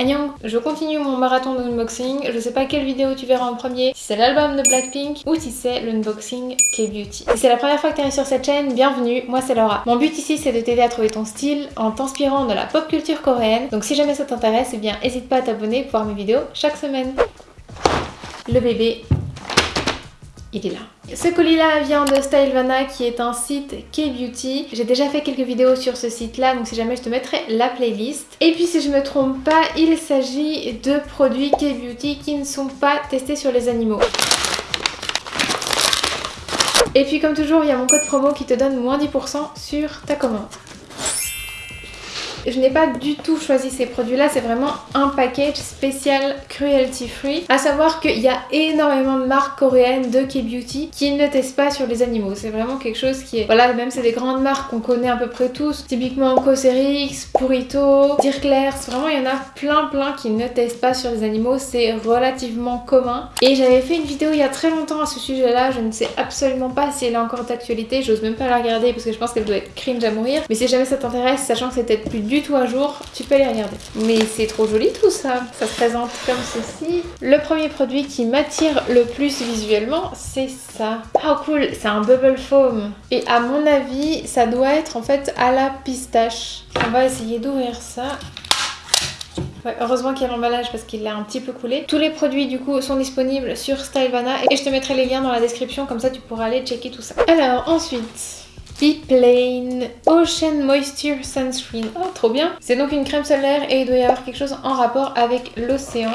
Annyeong Je continue mon marathon d'unboxing, je sais pas quelle vidéo tu verras en premier, si c'est l'album de Blackpink ou si c'est l'unboxing K-Beauty. Si c'est la première fois que tu arrives sur cette chaîne, bienvenue, moi c'est Laura. Mon but ici c'est de t'aider à trouver ton style en t'inspirant de la pop culture coréenne, donc si jamais ça t'intéresse, eh bien n'hésite pas à t'abonner pour voir mes vidéos chaque semaine. Le bébé il est là. Ce colis-là vient de Stylevana qui est un site K-Beauty. J'ai déjà fait quelques vidéos sur ce site-là, donc si jamais je te mettrai la playlist. Et puis si je me trompe pas, il s'agit de produits K-Beauty qui ne sont pas testés sur les animaux. Et puis comme toujours, il y a mon code promo qui te donne moins 10% sur ta commande. Je n'ai pas du tout choisi ces produits-là, c'est vraiment un package spécial cruelty free. À savoir qu'il y a énormément de marques coréennes de K-Beauty qui ne testent pas sur les animaux. C'est vraiment quelque chose qui est... Voilà, même c'est des grandes marques qu'on connaît à peu près tous. Typiquement Cosrx, Purito, Dirkler, vraiment il y en a plein plein qui ne testent pas sur les animaux. C'est relativement commun. Et j'avais fait une vidéo il y a très longtemps à ce sujet-là. Je ne sais absolument pas si elle est encore d'actualité. J'ose même pas la regarder parce que je pense qu'elle doit être cringe à mourir. Mais si jamais ça t'intéresse, sachant que c'est peut-être plus du tout à jour, tu peux les regarder. Mais c'est trop joli tout ça. Ça se présente comme ceci. Le premier produit qui m'attire le plus visuellement, c'est ça. Oh cool, c'est un bubble foam. Et à mon avis, ça doit être en fait à la pistache. On va essayer d'ouvrir ça. heureusement qu'il y a l'emballage parce qu'il a un petit peu coulé. Tous les produits du coup sont disponibles sur Stylevana et je te mettrai les liens dans la description comme ça tu pourras aller checker tout ça. Alors ensuite, Plain Ocean Moisture Sunscreen. Oh, trop bien C'est donc une crème solaire et il doit y avoir quelque chose en rapport avec l'océan.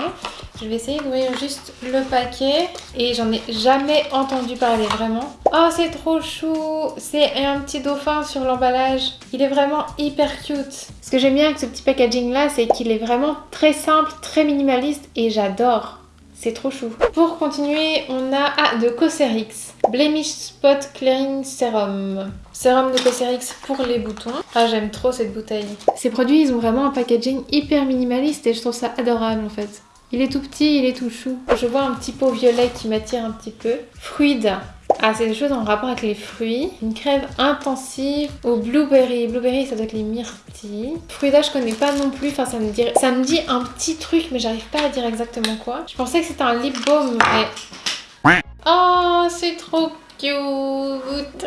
Je vais essayer d'ouvrir juste le paquet et j'en ai jamais entendu parler vraiment. Oh, c'est trop chou C'est un petit dauphin sur l'emballage. Il est vraiment hyper cute. Ce que j'aime bien avec ce petit packaging là, c'est qu'il est vraiment très simple, très minimaliste et j'adore. C'est trop chou. Pour continuer, on a ah, de Cosrx. Blemish Spot Clearing Serum. Sérum de Cosrx pour les boutons. Ah, j'aime trop cette bouteille. Ces produits, ils ont vraiment un packaging hyper minimaliste et je trouve ça adorable en fait. Il est tout petit, il est tout chou. Je vois un petit pot violet qui m'attire un petit peu. Fruida. Ah, c'est des choses en rapport avec les fruits. Une crème intensive au blueberry. Blueberry, ça doit être les myrtilles. Fruida, je connais pas non plus. Enfin, ça me, dit... ça me dit un petit truc, mais j'arrive pas à dire exactement quoi. Je pensais que c'était un lip balm, mais... Oh, c'est trop cute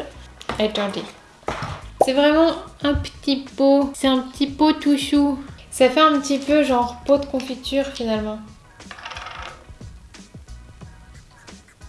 Attendez. C'est vraiment un petit pot. C'est un petit pot tout chou. Ça fait un petit peu genre pot de confiture finalement.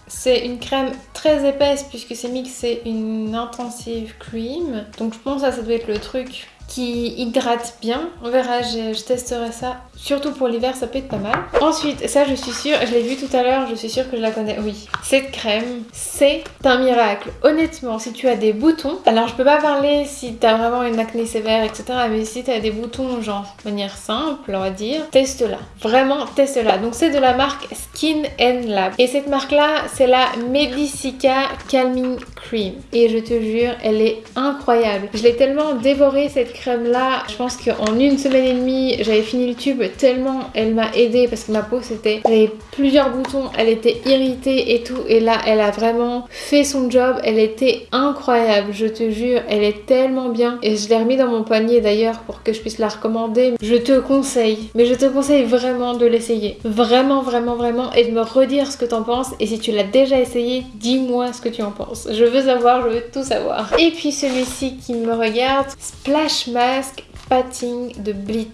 C'est une crème très épaisse puisque c'est mixé une intensive cream. Donc je pense que ça doit être le truc hydrate bien. On verra, je, testerai ça. Surtout pour l'hiver, ça peut être pas mal. Ensuite, ça je suis sûre, je l'ai vu tout à l'heure, je suis sûre que je la connais. Oui, cette crème, c'est un miracle. Honnêtement, si tu as des boutons, alors je peux pas parler si tu as vraiment une acné sévère, etc. Mais si tu as des boutons, genre de manière simple, on va dire, teste-la. Vraiment, teste-la. Donc c'est de la marque Skin Lab. Et cette marque-là, c'est la Medicica Calming Et je te jure, elle est incroyable. Je l'ai tellement dévorée cette crème là, je pense qu'en une semaine et demie, j'avais fini le tube tellement elle m'a aidé parce que ma peau c'était, j'avais plusieurs boutons, elle était irritée et tout. Et là elle a vraiment fait son job, elle était incroyable, je te jure, elle est tellement bien. Et je l'ai remis dans mon panier d'ailleurs pour que je puisse la recommander. Je te conseille, mais je te conseille vraiment de l'essayer, vraiment vraiment vraiment. Et de me redire ce que t'en penses. Et si tu l'as déjà essayé, dis-moi ce que tu en penses. Je veux savoir, je veux tout savoir. Et puis celui-ci qui me regarde, Splash Mask Patting de Blit.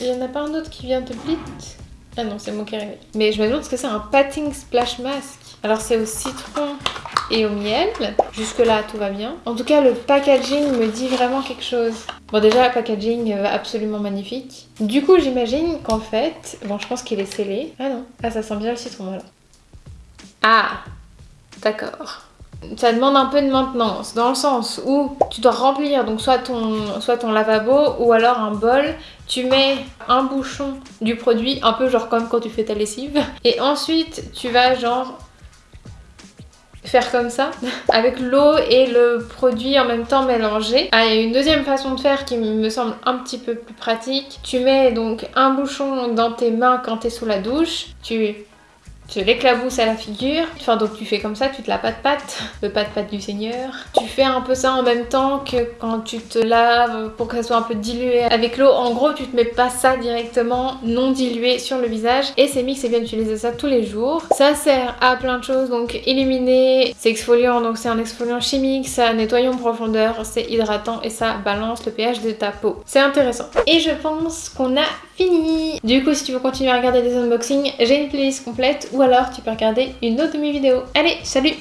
Il n'y en a pas un autre qui vient de Blit? Ah non, c'est moi qui arrive. Mais je me demande ce que c'est un Patting Splash Mask. Alors c'est au citron et au miel. Jusque là tout va bien. En tout cas le packaging me dit vraiment quelque chose. Bon déjà le packaging euh, absolument magnifique. Du coup j'imagine qu'en fait... Bon je pense qu'il est scellé. Ah non. Ah ça sent bien le citron voilà. Ah D'accord ça demande un peu de maintenance dans le sens où tu dois remplir donc soit ton, soit ton lavabo ou alors un bol tu mets un bouchon du produit un peu genre comme quand tu fais ta lessive et ensuite tu vas genre faire comme ça avec l'eau et le produit en même temps mélangé. Ah, il y a une deuxième façon de faire qui me semble un petit peu plus pratique. Tu mets donc un bouchon dans tes mains quand tu es sous la douche, tu tu l'éclabousses à la figure. Enfin donc tu fais comme ça, tu te la patte patte, le patte patte du seigneur. Tu fais un peu ça en même temps que quand tu te laves pour que ça soit un peu dilué avec l'eau. En gros tu te mets pas ça directement non dilué sur le visage et c'est mix et bien utiliser ça tous les jours. Ça sert à plein de choses donc illuminer, c'est exfoliant donc c'est un exfoliant chimique, ça nettoie en profondeur, c'est hydratant et ça balance le pH de ta peau. C'est intéressant. Et je pense qu'on a fini Du coup si tu veux continuer à regarder des unboxings, j'ai une playlist complète ou alors tu peux regarder une autre de mes vidéos. Allez, salut